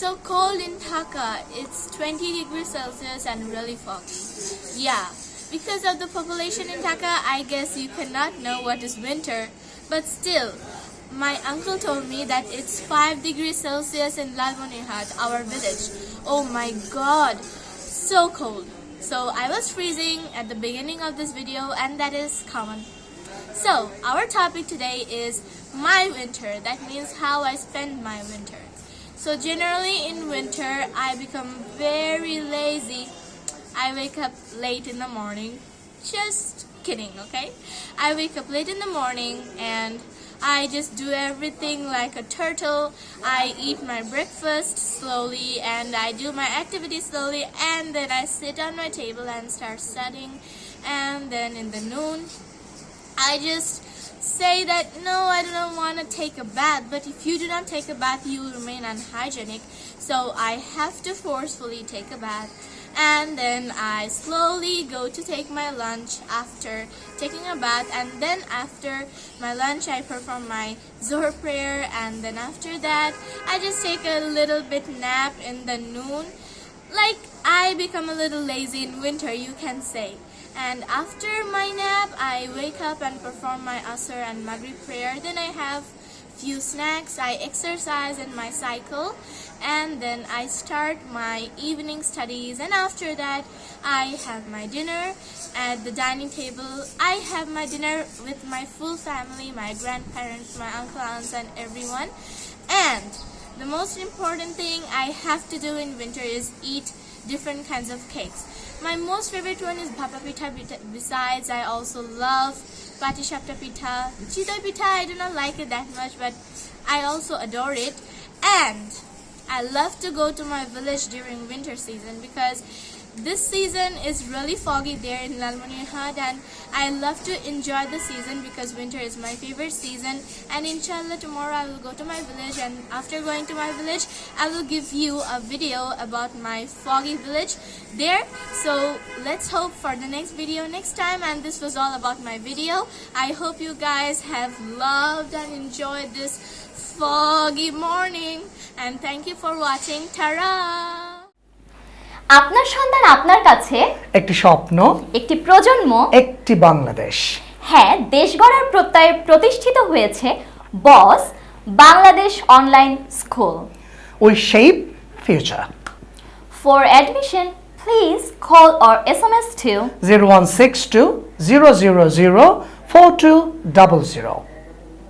so cold in Dhaka. It's 20 degrees Celsius and really foggy. Yeah, because of the population in Dhaka, I guess you cannot know what is winter. But still, my uncle told me that it's 5 degrees Celsius in Lalmonirhat, our village. Oh my god, so cold. So I was freezing at the beginning of this video and that is common. So our topic today is my winter. That means how I spend my winter. So generally in winter, I become very lazy. I wake up late in the morning. Just kidding, okay? I wake up late in the morning and I just do everything like a turtle. I eat my breakfast slowly and I do my activities slowly and then I sit on my table and start studying and then in the noon I just say that no I don't want to take a bath but if you do not take a bath you will remain unhygienic. So I have to forcefully take a bath and then I slowly go to take my lunch after taking a bath and then after my lunch I perform my Zohar prayer and then after that I just take a little bit nap in the noon. Like I become a little lazy in winter you can say and after my nap I wake up and perform my Asr and Maghrib prayer. Then I have few snacks. I exercise in my cycle. And then I start my evening studies. And after that I have my dinner at the dining table. I have my dinner with my full family my grandparents my uncle aunts and everyone. And the most important thing I have to do in winter is eat different kinds of cakes my most favorite one is Bhapa. Besides, I also love Pitha. Chitoi Pitha, I do not like it that much, but I also adore it. And I love to go to my village during winter season because this season is really foggy there in Lalmonirhat and I love to enjoy the season because winter is my favorite season. And inshallah tomorrow I will go to my village and after going to my village I will give you a video about my foggy village there. So let's hope for the next video next time. And this was all about my video. I hope you guys have loved and enjoyed this foggy morning. And thank you for watching. Tara আপনার সন্তান আপনার কাছে? একটি স্বপ্ন একটি প্রজন্ম? একটি বাংলাদেশ। হ্যাঁ দেশ গড়ার প্রত্যয়ে প্রতিষ্ঠিত হয়েছে boss Bangladesh online school. We shape future. For admission please call or S M S two zero one six two zero zero zero four two double zero.